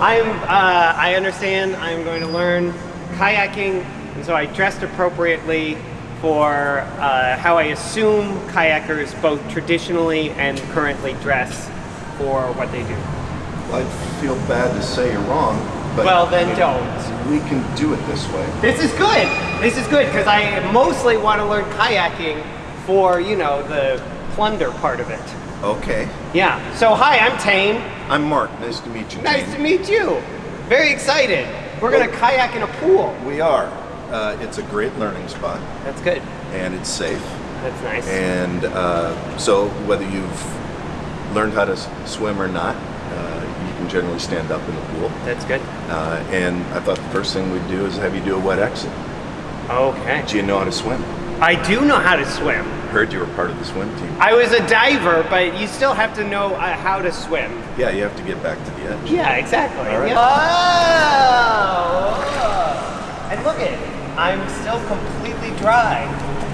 I'm, uh, I understand I'm going to learn kayaking, and so I dressed appropriately for uh, how I assume kayakers both traditionally and currently dress for what they do. I feel bad to say you're wrong, but Well, then mean, don't. We can do it this way. This is good. This is good because I mostly want to learn kayaking for, you know, the plunder part of it. Okay. Yeah. So hi, I'm Tane. I'm Mark. Nice to meet you. Nice to meet you. Very excited. We're gonna kayak in a pool. We are. Uh, it's a great learning spot, That's good. and it's safe. That's nice. And uh, so, whether you've learned how to swim or not, uh, you can generally stand up in the pool. That's good. Uh, and I thought the first thing we'd do is have you do a wet exit. Okay. Do you know how to swim? I do know how to swim. Heard you were part of the swim team. I was a diver, but you still have to know uh, how to swim. Yeah, you have to get back to the edge. Yeah, exactly. All right. Oh, and look at it. I'm still completely dry.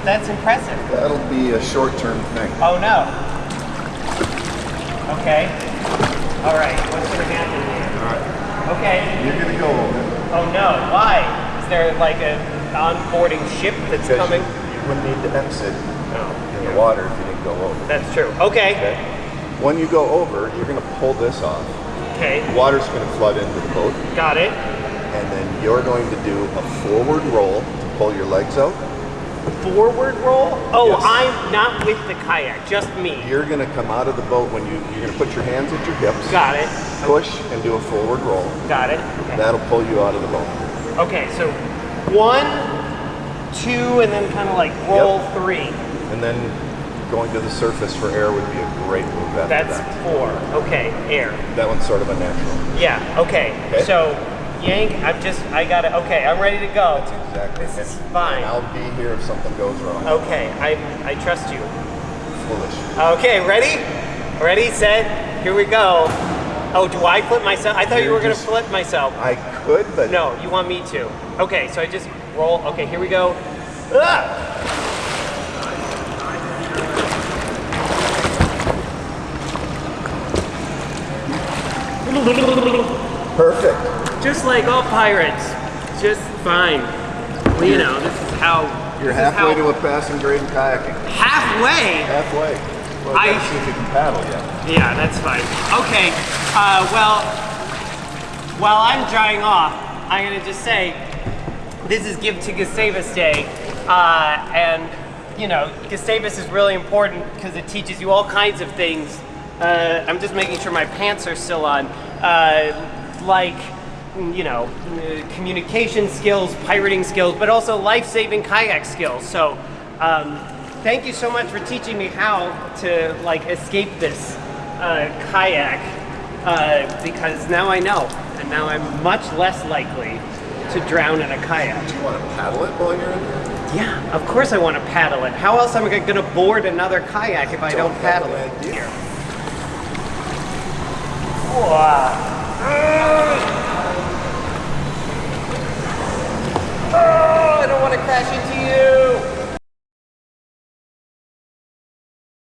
That's impressive. That'll be a short-term thing. Oh no. Okay. All right. What's gonna happen here? All right. Okay. You're gonna go over. Oh no. Why? Is there like a onboarding ship that's Because coming? Wouldn't need to exit Oh, in the water if you didn't go over. That's true. Okay. Okay. When you go over, you're gonna pull this off. Okay. Water's gonna flood into the boat, Got it. and then you're going to do a forward roll to pull your legs out. Forward roll? Oh, Yes. I'm not with the kayak, just me. You're gonna come out of the boat when you you're gonna put your hands at your hips, Got it. push, and do a forward roll. Got it. Okay. That'll pull you out of the boat. Okay, so one, two, and then kind of like roll three. And then going to the surface for air would be a great move after That's that. four. Okay, air. That one's sort of a natural. Yeah, okay. Okay. So, yank, I'm just, I got it. Okay, I'm ready to go. That's exactly. This is fine. And I'll be here if something goes wrong. Okay, I, I trust you. Foolish. Okay, ready? Ready, set, here we go. Oh, do I flip myself? I thought you You're were gonna flip myself. I could, but No, you want me to. Okay, so I just roll. Okay, here we go. Ah! perfect. Just like all pirates. Just fine. Well, you know, this is how. You're halfway how, to a passing grade in kayaking. halfway. Halfway. Well, I- see if you can paddle yet. Yeah, that's fine. Okay. Uh, well, while I'm drying off, I'm gonna just say this is Give to Gustavus Day, uh, and you know Gustavus is really important because it teaches you all kinds of things. Uh, I'm just making sure my pants are still on, uh, like you know uh, communication skills, pirating skills, but also life-saving kayak skills. So. Um, thank you so much for teaching me how to like escape this uh, kayak uh, because now I know, and now I'm much less likely to drown in a kayak. Do you want to paddle it while you're in there? Yeah, of course I want to paddle it. How else am I going to board another kayak if I don't, Don't paddle have it? an idea. Here. Oh, I don't want to crash into you.